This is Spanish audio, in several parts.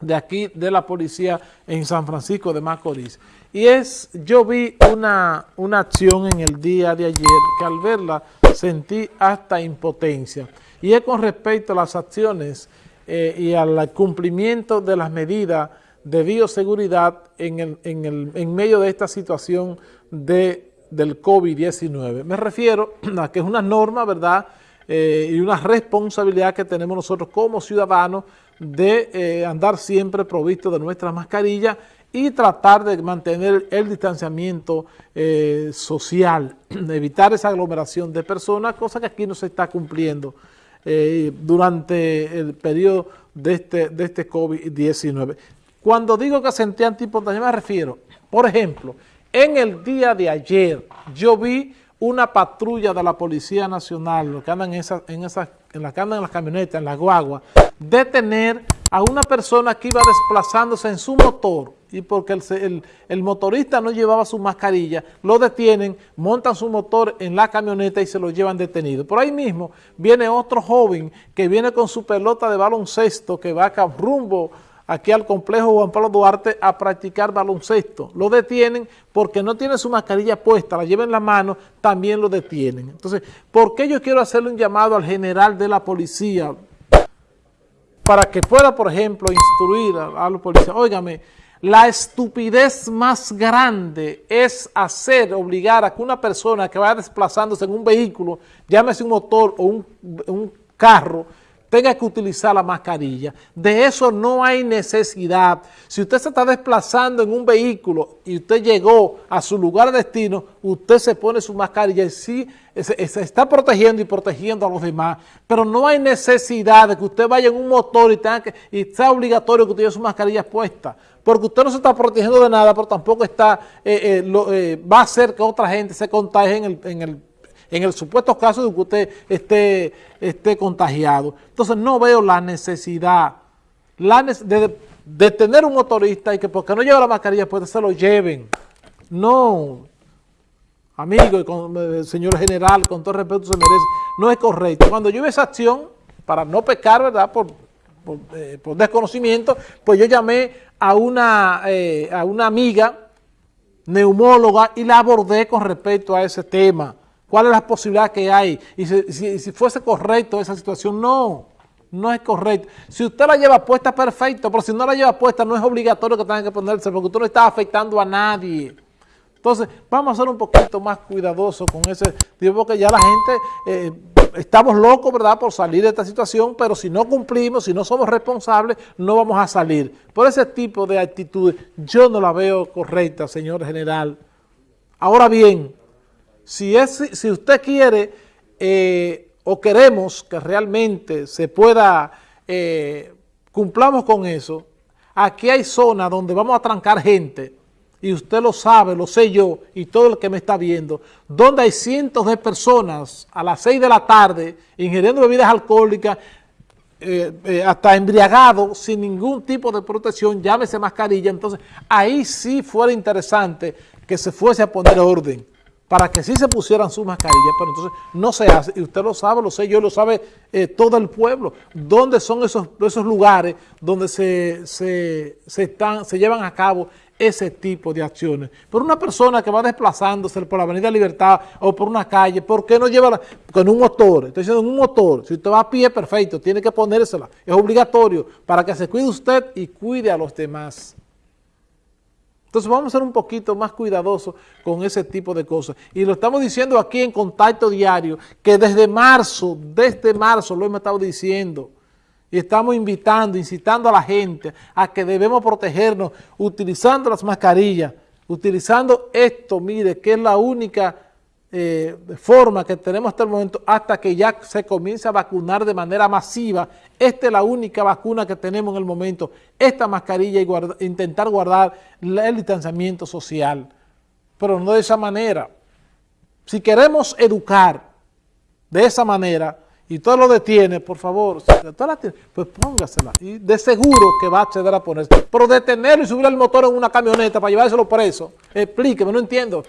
de aquí de la policía en San Francisco de Macorís. Y es, yo vi una, una acción en el día de ayer que al verla sentí hasta impotencia. Y es con respecto a las acciones eh, y al cumplimiento de las medidas de bioseguridad en, el, en, el, en medio de esta situación de, del COVID-19. Me refiero a que es una norma, ¿verdad?, eh, y una responsabilidad que tenemos nosotros como ciudadanos de eh, andar siempre provisto de nuestras mascarillas y tratar de mantener el distanciamiento eh, social, evitar esa aglomeración de personas, cosa que aquí no se está cumpliendo durante el periodo de este, de este COVID-19. Cuando digo que sentí antihipotesia me refiero, por ejemplo, en el día de ayer yo vi una patrulla de la Policía Nacional, lo que andan en, en, en la que andan en las camionetas, en las guaguas, detener a una persona que iba desplazándose en su motor y porque el, el, el, motorista no llevaba su mascarilla, lo detienen, montan su motor en la camioneta y se lo llevan detenido. Por ahí mismo viene otro joven que viene con su pelota de baloncesto que va acá rumbo aquí al complejo Juan Pablo Duarte a practicar baloncesto. Lo detienen porque no tiene su mascarilla puesta, la lleva en la mano, también lo detienen. Entonces, ¿por qué yo quiero hacerle un llamado al general de la policía para que pueda, por ejemplo, instruir a, a los policías? Óigame, la estupidez más grande es hacer, obligar a que una persona que vaya desplazándose en un vehículo, llámese un motor o un, un carro, tenga que utilizar la mascarilla. De eso no hay necesidad. Si usted se está desplazando en un vehículo y usted llegó a su lugar de destino, usted se pone su mascarilla y sí se, está protegiendo y protegiendo a los demás. Pero no hay necesidad de que usted vaya en un motor y, tenga que, y sea obligatorio que usted lleve su mascarilla puesta. Porque usted no se está protegiendo de nada, pero tampoco está, eh, eh, lo, eh, va a hacer que otra gente se contagie en el, en el en el supuesto caso de que usted esté, esté contagiado. Entonces no veo la necesidad la de, de, tener un motorista y que porque no lleva la mascarilla pues se lo lleven. No, amigo y eh, señor general, con todo respeto se merece, no es correcto. Cuando yo vi esa acción, para no pecar, ¿verdad?, por, por, eh, desconocimiento, pues yo llamé a una, eh, a una amiga neumóloga y la abordé con respecto a ese tema. ¿Cuál es la posibilidad que hay? Y si, fuese correcto esa situación, no, no es correcto. Si usted la lleva puesta, perfecto, pero si no la lleva puesta, no es obligatorio que tenga que ponerse, porque usted no está afectando a nadie. Entonces, vamos a ser un poquito más cuidadosos con ese, digo, porque ya la gente, eh, estamos locos, ¿verdad?, por salir de esta situación, pero si no cumplimos, si no somos responsables, no vamos a salir. Por ese tipo de actitudes, yo no la veo correcta, señor general. Ahora bien, si, es, si usted quiere eh, o queremos que realmente se pueda, eh, cumplamos con eso, aquí hay zonas donde vamos a trancar gente, y usted lo sabe, lo sé yo, y todo el que me está viendo, donde hay cientos de personas a las 6 de la tarde ingiriendo bebidas alcohólicas, eh, eh, hasta embriagado, sin ningún tipo de protección, llámese mascarilla, entonces ahí sí fuera interesante que se fuese a poner orden para que sí se pusieran sus mascarillas, pero entonces no se hace, y usted lo sabe, lo sé yo, lo sabe eh, todo el pueblo, dónde son esos, esos lugares donde se, se, se, están, se llevan a cabo ese tipo de acciones. Por una persona que va desplazándose por la Avenida Libertad o por una calle, ¿por qué no lleva la, con un motor? Estoy diciendo un motor, si usted va a pie, perfecto, tiene que ponérsela, es obligatorio para que se cuide usted y cuide a los demás. Entonces vamos a ser un poquito más cuidadosos con ese tipo de cosas. Y lo estamos diciendo aquí en Contacto Diario, que desde marzo, desde marzo lo hemos estado diciendo, y estamos invitando, incitando a la gente a que debemos protegernos utilizando las mascarillas, utilizando esto, mire, que es la única eh, forma que tenemos hasta el momento hasta que ya se comience a vacunar de manera masiva. Esta es la única vacuna que tenemos en el momento, esta mascarilla y guarda, intentar guardar el distanciamiento social, pero no de esa manera. Si queremos educar de esa manera y todo lo detiene, por favor, pues póngasela y de seguro que va a acceder a ponerse. Pero detenerlo y subir el motor en una camioneta para llevárselo preso, explíqueme, no entiendo.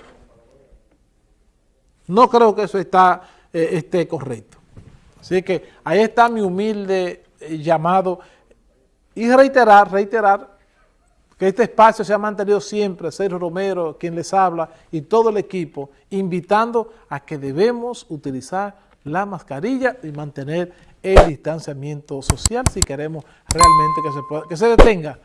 No creo que eso está, eh, esté correcto. Así que ahí está mi humilde eh, llamado Y reiterar, reiterar que este espacio se ha mantenido siempre, Sergio Romero, quien les habla, y todo el equipo, invitando a que debemos utilizar la mascarilla y mantener el distanciamiento social si queremos realmente que se, pueda, que se detenga